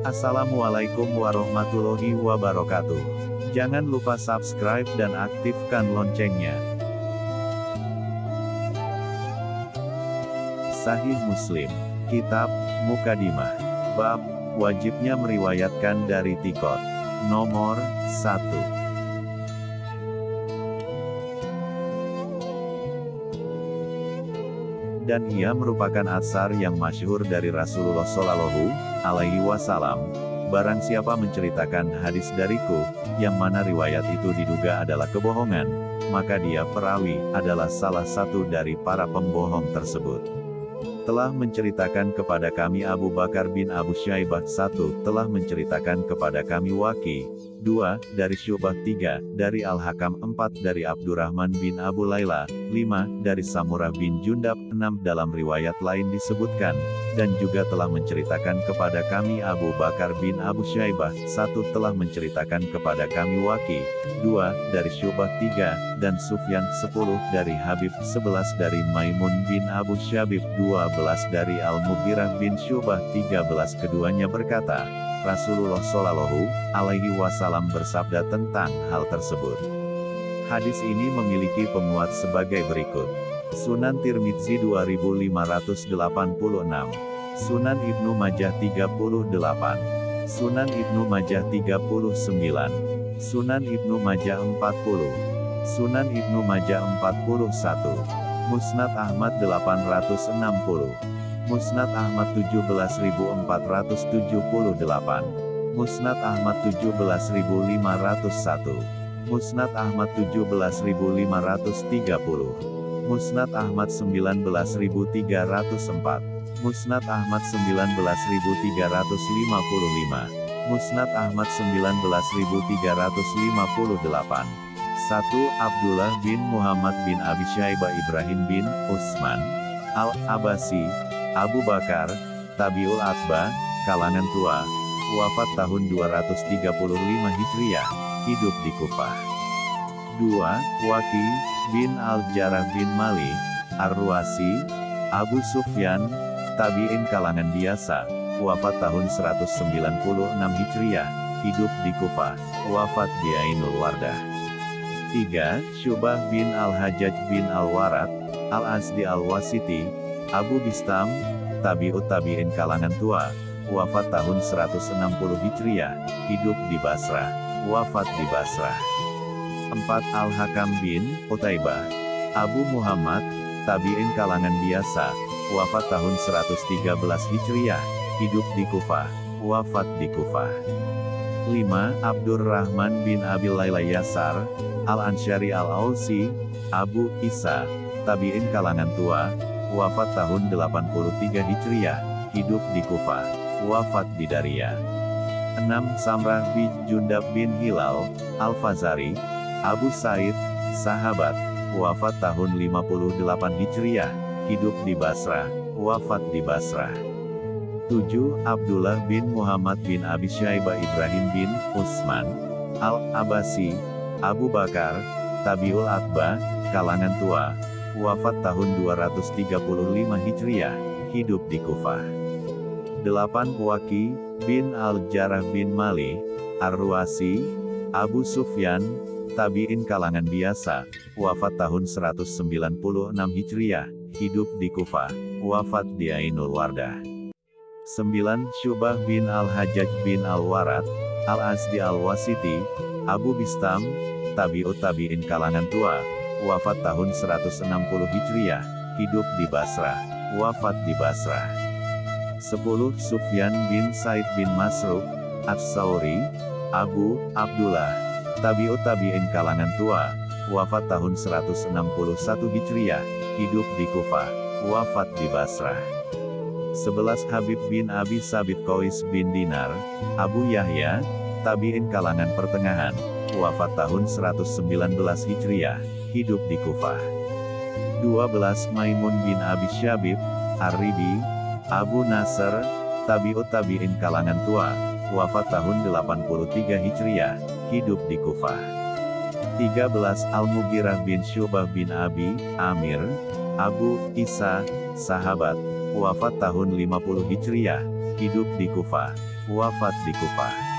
Assalamualaikum warahmatullahi wabarakatuh. Jangan lupa subscribe dan aktifkan loncengnya. Sahih Muslim, Kitab, Mukadimah, Bab, wajibnya meriwayatkan dari Tikot. Nomor 1. Dan ia merupakan asar yang masyhur dari Rasulullah Shallallahu alaihi wasallam. Barang siapa menceritakan hadis dariku, yang mana riwayat itu diduga adalah kebohongan, maka dia perawi adalah salah satu dari para pembohong tersebut. Telah menceritakan kepada kami Abu Bakar bin Abu Syaibah satu, telah menceritakan kepada kami Waki, 2. Dari Syubah 3, dari Al-Hakam 4 dari Abdurrahman bin Abu Laila, 5. Dari Samurah bin Jundab, 6. Dalam riwayat lain disebutkan, dan juga telah menceritakan kepada kami Abu Bakar bin Abu Syaibah, 1. Telah menceritakan kepada kami Waki, 2. Dari Syubah 3, dan Sufyan 10. Dari Habib 11 dari Maimun bin Abu Syabib 12 dari Al-Mughirah bin Syubah 13 keduanya berkata, Rasulullah Shallallahu Alaihi Wasallam bersabda tentang hal tersebut. Hadis ini memiliki pemuat sebagai berikut. Sunan Tirmidzi 2586, Sunan Ibnu Majah 38, Sunan Ibnu Majah 39, Sunan Ibnu Majah 40, Sunan Ibnu Majah 41, Musnad Ahmad 860, Musnad Ahmad 17478 Musnad Ahmad 17501 Musnad Ahmad 17530 Musnad Ahmad 19304 Musnad Ahmad 19355 Musnad Ahmad 19358 1. Abdullah bin Muhammad bin Abi Syaibah Ibrahim bin Utsman. Al-Abasi Abu Bakar, Tabiul Atba, kalangan tua, wafat tahun 235 Hijriah, hidup di Kufah. 2. Waki, bin Al-Jarrah bin Mali, Ar-Ruasi, Abu Sufyan, tabi'in kalangan biasa, wafat tahun 196 Hijriah, hidup di Kufah, wafat di Ainul Wardah. 3. Syubah bin Al-Hajjaj bin Al-Warat, Al-Asdi Al-Wasiti, Abu Bistam, tabi'ut tabi'in kalangan tua, wafat tahun 160 Hijriah, hidup di Basrah, wafat di Basrah. 4. Al-Hakam bin Utaibah, Abu Muhammad, tabi'in kalangan biasa, wafat tahun 113 Hijriah, hidup di Kufah, wafat di Kufah. 5. Abdurrahman bin Abil Laila Yasar, Al-Ansyari Al-Ausi, Abu Isa, tabi'in kalangan tua, wafat tahun 83 Hijriah, hidup di Kufah, wafat di Daria. 6. Samrah bin Jundab bin Hilal, Al-Fazari, Abu Said, sahabat, wafat tahun 58 Hijriah, hidup di Basrah, wafat di Basrah. 7. Abdullah bin Muhammad bin Abi Syaibah Ibrahim bin Utsman, Al-Abasi, Abu Bakar, Tabiul Atba, kalangan tua, wafat tahun 235 Hijriah, hidup di Kufah. 8. Waki, bin Al-Jarrah bin Mali, Ar-Ruasi, Abu Sufyan, tabi'in kalangan biasa, wafat tahun 196 Hijriah, hidup di Kufah, wafat di Ainul Wardah. 9. Syubah bin Al-Hajjaj bin Al-Warat, Al-Asdi Al-Wasiti, Abu Bistam, tabi'ut tabi'in kalangan tua, wafat tahun 160 Hijriah, hidup di Basrah, wafat di Basrah. 10. Sufyan bin Said bin Masruk, As-Sauri, Abu, Abdullah, Tabi'ut Tabi'in kalangan tua, wafat tahun 161 Hijriah, hidup di Kufah, wafat di Basrah. 11. Habib bin Abi Sabit Qais bin Dinar, Abu Yahya, Tabi'in kalangan pertengahan, wafat tahun 119 Hijriah, hidup di Kufah. 12. Maimun bin Abi Syabib, Ar-Ribi, Abu Nasr, Tabi'ut Tabi'in kalangan tua, wafat tahun 83 Hijriah, hidup di Kufah. 13. Al-Mughirah bin Syubah bin Abi, Amir, Abu, Isa, sahabat, wafat tahun 50 Hijriah, hidup di Kufah, wafat di Kufah.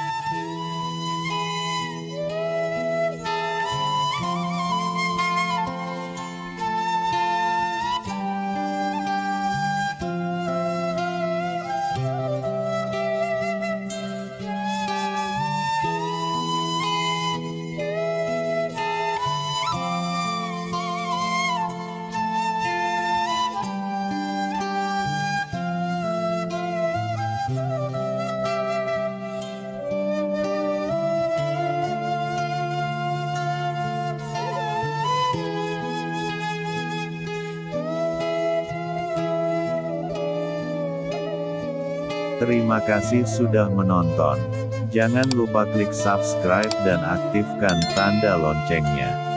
Terima kasih sudah menonton. Jangan lupa klik subscribe dan aktifkan tanda loncengnya.